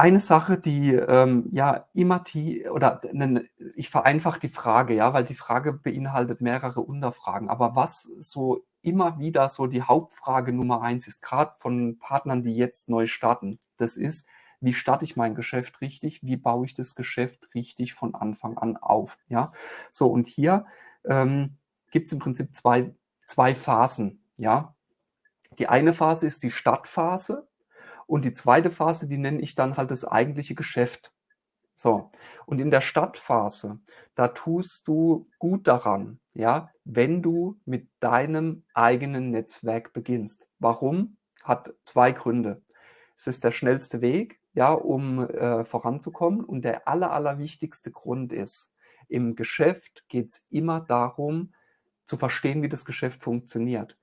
eine Sache, die ähm, ja immer die, oder ne, ich vereinfache die Frage, ja, weil die Frage beinhaltet mehrere Unterfragen. Aber was so immer wieder so die Hauptfrage Nummer eins ist, gerade von Partnern, die jetzt neu starten, das ist, wie starte ich mein Geschäft richtig, wie baue ich das Geschäft richtig von Anfang an auf. Ja, so und hier ähm, gibt es im Prinzip zwei, zwei Phasen. Ja, die eine Phase ist die Startphase und die zweite Phase, die nenne ich dann halt das eigentliche Geschäft. So. Und in der Startphase, da tust du gut daran, ja, wenn du mit deinem eigenen Netzwerk beginnst. Warum? Hat zwei Gründe. Es ist der schnellste Weg, ja, um äh, voranzukommen. Und der aller, allerwichtigste Grund ist, im Geschäft geht es immer darum, zu verstehen, wie das Geschäft funktioniert.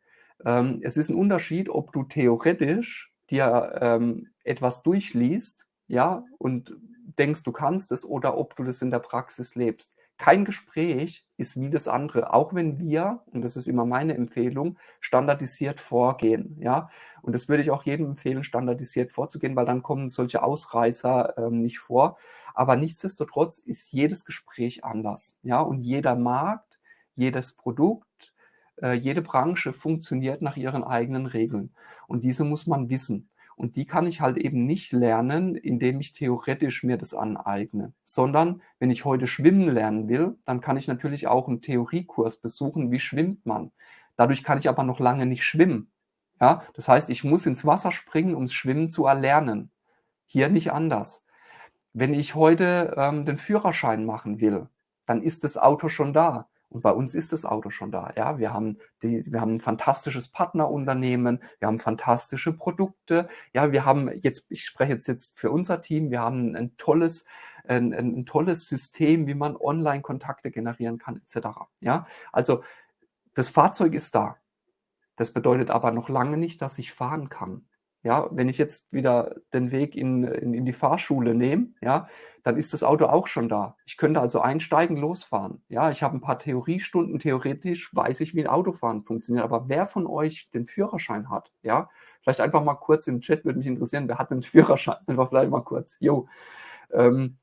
Ähm, es ist ein Unterschied, ob du theoretisch dir ähm, etwas durchliest, ja, und denkst, du kannst es, oder ob du das in der Praxis lebst. Kein Gespräch ist wie das andere, auch wenn wir, und das ist immer meine Empfehlung, standardisiert vorgehen, ja. Und das würde ich auch jedem empfehlen, standardisiert vorzugehen, weil dann kommen solche Ausreißer ähm, nicht vor. Aber nichtsdestotrotz ist jedes Gespräch anders, ja. Und jeder Markt, jedes Produkt, äh, jede Branche funktioniert nach ihren eigenen Regeln. Und diese muss man wissen. Und die kann ich halt eben nicht lernen, indem ich theoretisch mir das aneigne, sondern wenn ich heute schwimmen lernen will, dann kann ich natürlich auch einen Theoriekurs besuchen, wie schwimmt man. Dadurch kann ich aber noch lange nicht schwimmen. Ja, das heißt, ich muss ins Wasser springen, um Schwimmen zu erlernen. Hier nicht anders. Wenn ich heute ähm, den Führerschein machen will, dann ist das Auto schon da. Und bei uns ist das Auto schon da. Ja, wir haben die, wir haben ein fantastisches Partnerunternehmen, wir haben fantastische Produkte. Ja, wir haben jetzt, ich spreche jetzt, jetzt für unser Team, wir haben ein tolles, ein, ein tolles System, wie man Online-Kontakte generieren kann, etc. Ja, also das Fahrzeug ist da. Das bedeutet aber noch lange nicht, dass ich fahren kann. Ja, wenn ich jetzt wieder den Weg in, in, in die Fahrschule nehme, ja, dann ist das Auto auch schon da. Ich könnte also einsteigen, losfahren. Ja, ich habe ein paar Theoriestunden, theoretisch weiß ich, wie ein Autofahren funktioniert. Aber wer von euch den Führerschein hat, ja, vielleicht einfach mal kurz im Chat würde mich interessieren, wer hat den Führerschein? Einfach vielleicht mal kurz. Jo. Ähm,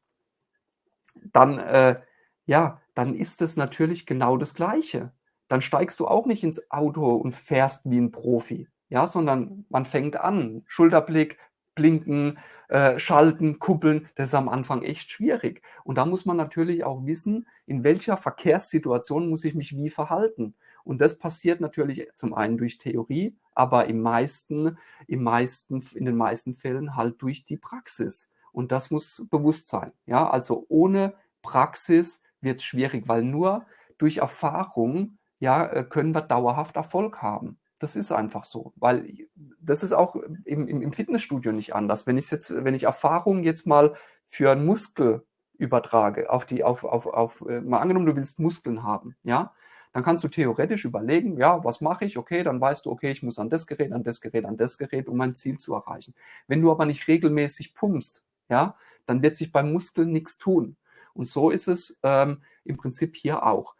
dann, äh, ja, dann ist es natürlich genau das Gleiche. Dann steigst du auch nicht ins Auto und fährst wie ein Profi ja, sondern man fängt an, Schulterblick, blinken, äh, schalten, kuppeln, das ist am Anfang echt schwierig. Und da muss man natürlich auch wissen, in welcher Verkehrssituation muss ich mich wie verhalten. Und das passiert natürlich zum einen durch Theorie, aber im meisten, im meisten, in den meisten Fällen halt durch die Praxis. Und das muss bewusst sein. Ja, also ohne Praxis wird es schwierig, weil nur durch Erfahrung ja, äh, können wir dauerhaft Erfolg haben. Das ist einfach so, weil das ist auch im, im, Fitnessstudio nicht anders. Wenn ich jetzt, wenn ich Erfahrung jetzt mal für einen Muskel übertrage, auf die, auf, auf, auf, äh, mal angenommen, du willst Muskeln haben, ja, dann kannst du theoretisch überlegen, ja, was mache ich? Okay, dann weißt du, okay, ich muss an das Gerät, an das Gerät, an das Gerät, um mein Ziel zu erreichen. Wenn du aber nicht regelmäßig pumpst, ja, dann wird sich beim Muskel nichts tun. Und so ist es ähm, im Prinzip hier auch.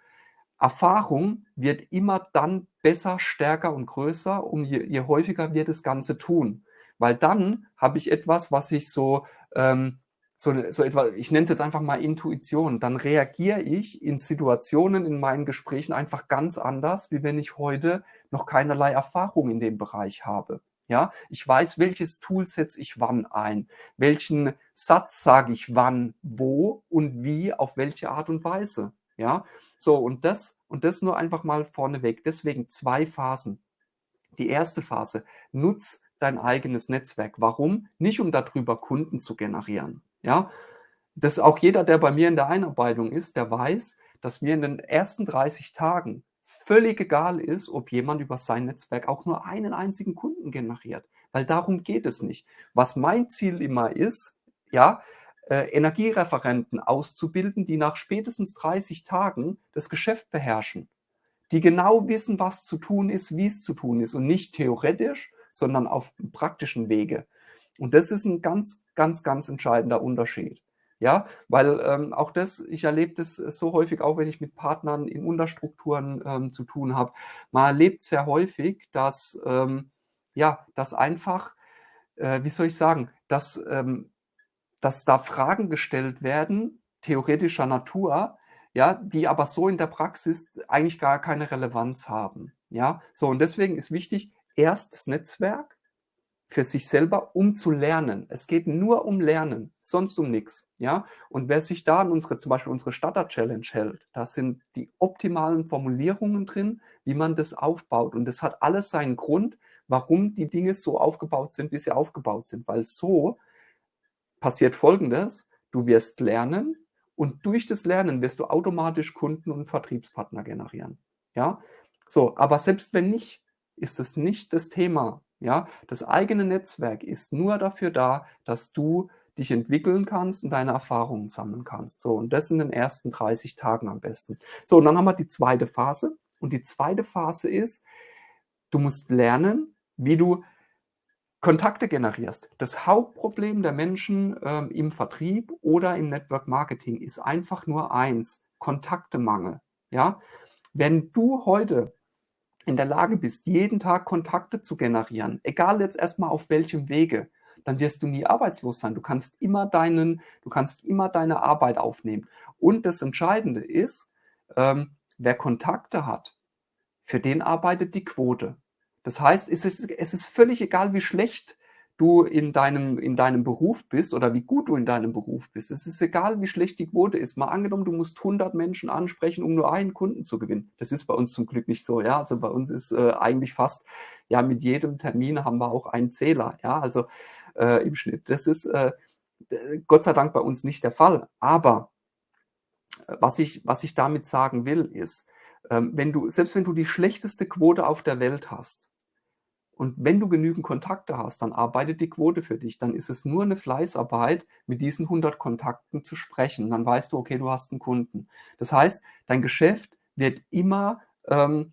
Erfahrung wird immer dann besser, stärker und größer, um je, je häufiger wir das Ganze tun. Weil dann habe ich etwas, was ich so, ähm, so, so etwa, ich nenne es jetzt einfach mal Intuition. Dann reagiere ich in Situationen in meinen Gesprächen einfach ganz anders, wie wenn ich heute noch keinerlei Erfahrung in dem Bereich habe. Ja, ich weiß, welches Tool setze ich wann ein, welchen Satz sage ich wann, wo und wie, auf welche Art und Weise. Ja, so und das und das nur einfach mal vorneweg. Deswegen zwei Phasen. Die erste Phase, nutz dein eigenes Netzwerk. Warum? Nicht um darüber Kunden zu generieren. Ja, das auch jeder, der bei mir in der Einarbeitung ist, der weiß, dass mir in den ersten 30 Tagen völlig egal ist, ob jemand über sein Netzwerk auch nur einen einzigen Kunden generiert, weil darum geht es nicht. Was mein Ziel immer ist, ja, äh, Energiereferenten auszubilden, die nach spätestens 30 Tagen das Geschäft beherrschen, die genau wissen, was zu tun ist, wie es zu tun ist und nicht theoretisch, sondern auf praktischen Wege. Und das ist ein ganz, ganz, ganz entscheidender Unterschied. Ja, weil ähm, auch das, ich erlebe das so häufig, auch wenn ich mit Partnern in Unterstrukturen ähm, zu tun habe. Man erlebt sehr häufig, dass, ähm, ja, dass einfach, äh, wie soll ich sagen, dass ähm, dass da Fragen gestellt werden, theoretischer Natur, ja, die aber so in der Praxis eigentlich gar keine Relevanz haben. Ja, so und deswegen ist wichtig, erst das Netzwerk für sich selber, um zu lernen. Es geht nur um Lernen, sonst um nichts. Ja, und wer sich da an unsere, zum Beispiel unsere Starter Challenge hält, da sind die optimalen Formulierungen drin, wie man das aufbaut. Und das hat alles seinen Grund, warum die Dinge so aufgebaut sind, wie sie aufgebaut sind. Weil so passiert Folgendes, du wirst lernen und durch das Lernen wirst du automatisch Kunden und Vertriebspartner generieren. Ja, so, aber selbst wenn nicht, ist es nicht das Thema. Ja, das eigene Netzwerk ist nur dafür da, dass du dich entwickeln kannst und deine Erfahrungen sammeln kannst. So, und das in den ersten 30 Tagen am besten. So, und dann haben wir die zweite Phase. Und die zweite Phase ist, du musst lernen, wie du Kontakte generierst. Das Hauptproblem der Menschen ähm, im Vertrieb oder im Network Marketing ist einfach nur eins, Kontaktemangel. Ja? Wenn du heute in der Lage bist, jeden Tag Kontakte zu generieren, egal jetzt erstmal auf welchem Wege, dann wirst du nie arbeitslos sein. Du kannst immer deinen, du kannst immer deine Arbeit aufnehmen. Und das Entscheidende ist, ähm, wer Kontakte hat, für den arbeitet die Quote. Das heißt, es ist, es ist völlig egal, wie schlecht du in deinem, in deinem Beruf bist oder wie gut du in deinem Beruf bist. Es ist egal, wie schlecht die Quote ist. Mal angenommen, du musst 100 Menschen ansprechen, um nur einen Kunden zu gewinnen. Das ist bei uns zum Glück nicht so. Ja, also bei uns ist äh, eigentlich fast, ja, mit jedem Termin haben wir auch einen Zähler. Ja, also äh, im Schnitt. Das ist äh, Gott sei Dank bei uns nicht der Fall. Aber äh, was ich, was ich damit sagen will, ist, ähm, wenn du, selbst wenn du die schlechteste Quote auf der Welt hast, und wenn du genügend Kontakte hast, dann arbeitet die Quote für dich. Dann ist es nur eine Fleißarbeit, mit diesen 100 Kontakten zu sprechen. Dann weißt du, okay, du hast einen Kunden. Das heißt, dein Geschäft wird immer, ähm,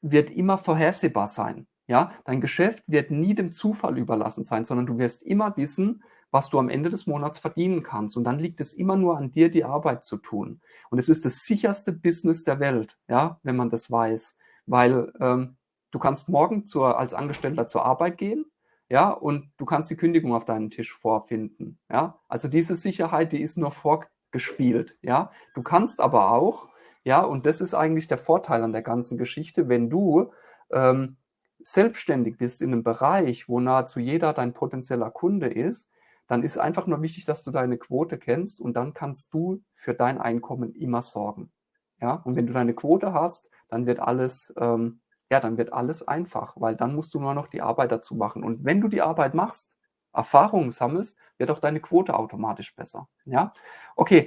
wird immer vorhersehbar sein. Ja, dein Geschäft wird nie dem Zufall überlassen sein, sondern du wirst immer wissen, was du am Ende des Monats verdienen kannst. Und dann liegt es immer nur an dir, die Arbeit zu tun. Und es ist das sicherste Business der Welt, ja, wenn man das weiß. Weil ähm, du kannst morgen zur, als Angestellter zur Arbeit gehen, ja, und du kannst die Kündigung auf deinen Tisch vorfinden, ja. Also diese Sicherheit, die ist nur vorgespielt, ja. Du kannst aber auch, ja, und das ist eigentlich der Vorteil an der ganzen Geschichte, wenn du ähm, selbstständig bist in einem Bereich, wo nahezu jeder dein potenzieller Kunde ist, dann ist einfach nur wichtig, dass du deine Quote kennst und dann kannst du für dein Einkommen immer sorgen. Ja, und wenn du deine Quote hast, dann wird alles ähm, ja, dann wird alles einfach, weil dann musst du nur noch die Arbeit dazu machen. Und wenn du die Arbeit machst, Erfahrungen sammelst, wird auch deine Quote automatisch besser. Ja, okay.